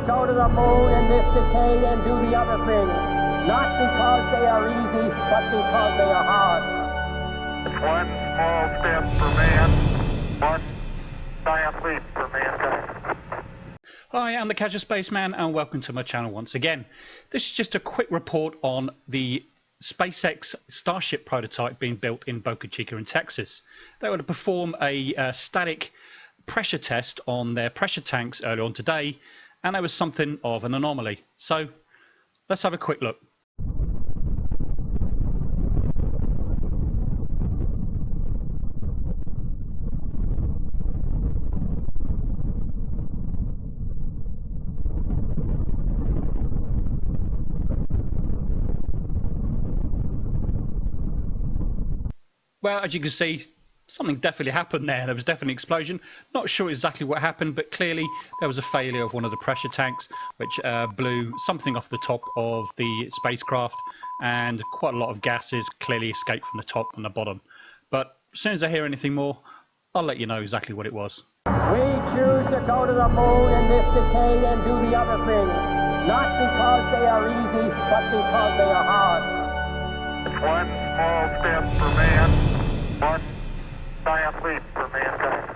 to go to the moon in this decade and do the other thing, not because they are easy, but because they are hard. One small step for man, one giant leap for mankind. Hi, I'm the Casual Spaceman, and welcome to my channel once again. This is just a quick report on the SpaceX Starship prototype being built in Boca Chica in Texas. They were to perform a uh, static pressure test on their pressure tanks earlier on today and there was something of an anomaly. So let's have a quick look. Well, as you can see, something definitely happened there. There was definitely an explosion. Not sure exactly what happened, but clearly there was a failure of one of the pressure tanks, which uh, blew something off the top of the spacecraft, and quite a lot of gases clearly escaped from the top and the bottom. But as soon as I hear anything more, I'll let you know exactly what it was. We choose to go to the moon in this decade and do the other things, not because they are easy, but because they are hard. One small step for man, one giant leap for mankind.